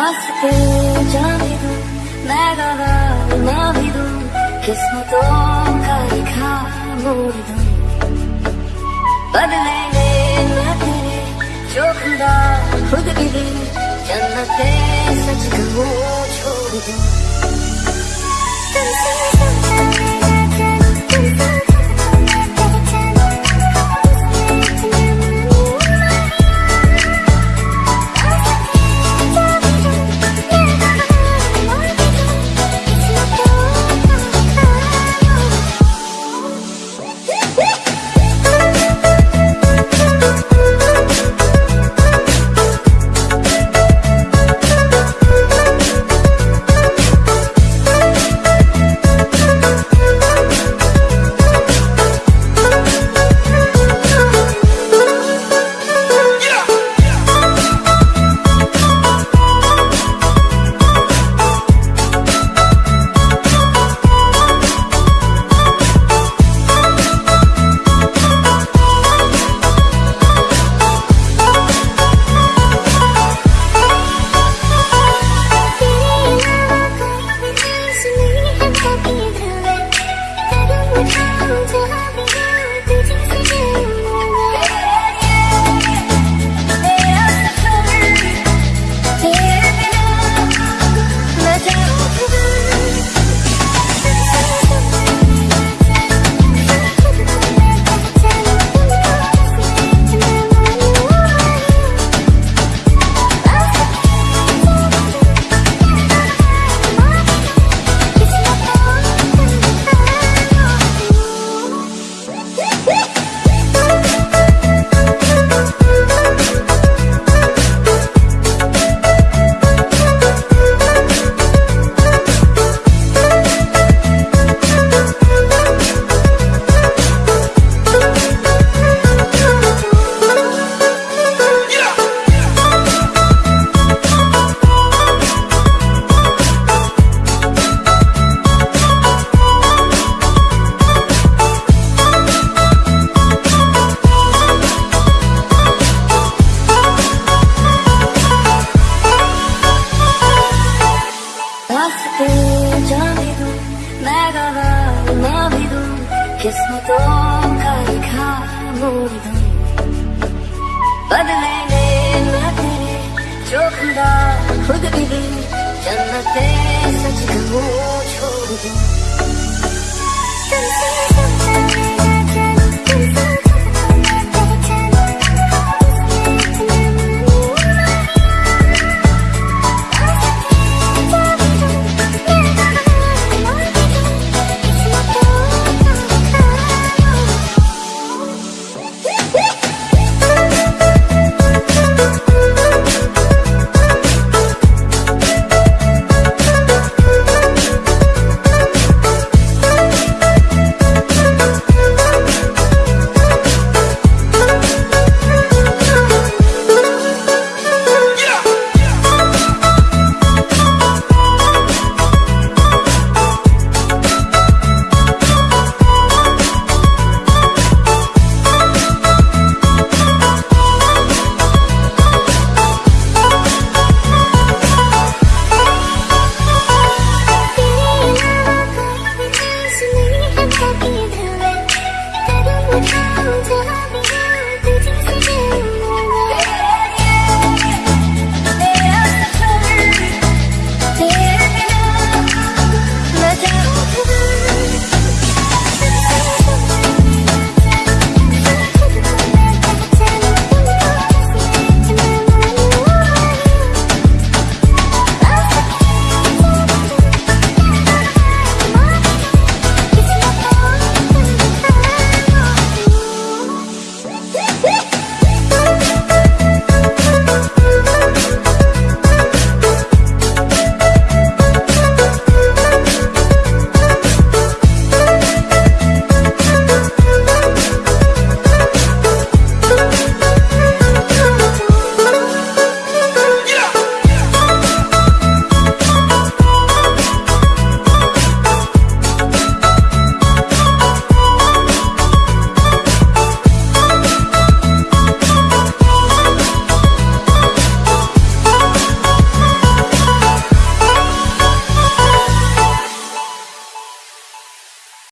रास्ते जाने दूँ मैं गवा ना भी दूँ किस्मतों का लिखा मोड़ दूँ बदलेंगे न तेरे जो खुदा खुद भी दे जन्नते सच कहूँ छोड़ दूँ तुमसे दूँ न खुद भी जन्नते सच कहूँ।